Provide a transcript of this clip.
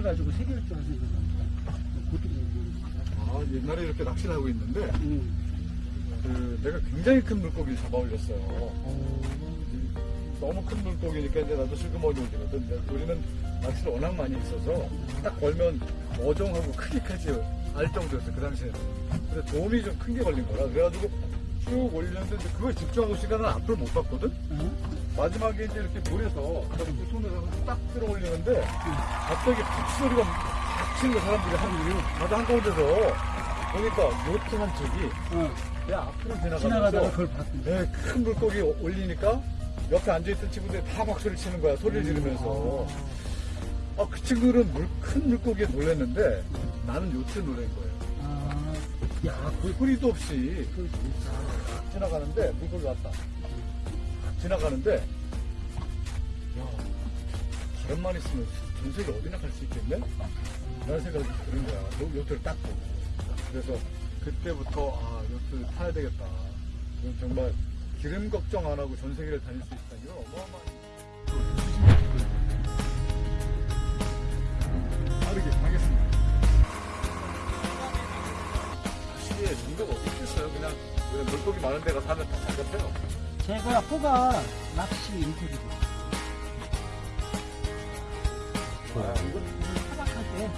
가지고 세 개를 줄 겁니다. 아, 옛날에 이렇게 낚시를 하고 있는데, 음. 그, 내가 굉장히 큰 물고기를 잡아 올렸어요. 너무 큰 물고기니까 이제 나도 슬그머니. 근데 우리는 낚시를 워낙 많이 있어서 딱 걸면 어종하고 크기까지 알 정도였어, 그 당시에는. 근데 도움이 좀 큰 게 걸린 거라. 그래가지고 쭉 올렸는데 그거에 집중하고 시간은 앞을 못 봤거든? 어? 마지막에 이제 이렇게 물에서 그 손으로 딱 들어 올리는데 갑자기 푹 소리가 팍 치는 거 사람들이 하는 바다 한가운데서 보니까 요트 한 척이 어. 내 앞으로 지나가면서 그걸. 네, 큰 물고기 올리니까 옆에 앉아있던 친구들이 다 박수를 치는 거야 소리를 지르면서. 아, 그 친구들은 물, 큰 물고기에 놀랐는데 나는 요트에 놀란 거예요. 아, 야, 그, 소리도 없이 그, 딱 지나가는데 물고기 왔다. 딱 지나가는데 야 바람만 있으면 전 세계 어디나 갈 수 있겠네? 라는 생각이 드는 거야. 요- 요트를 딱 보고. 그래서 그때부터 아 요트 타야 되겠다. 이건 정말 기름 걱정 안 하고 전 세계를 다닐 수 있다 이건 어마어마한 빠르게 가겠습니다. 확실히 정도가 없겠어요? 그냥 그냥 물고기 많은 데 가서 하면 다 잡혀요 제가 호가 낚시 인테리어. 아, 이거, 이거 타박할 때,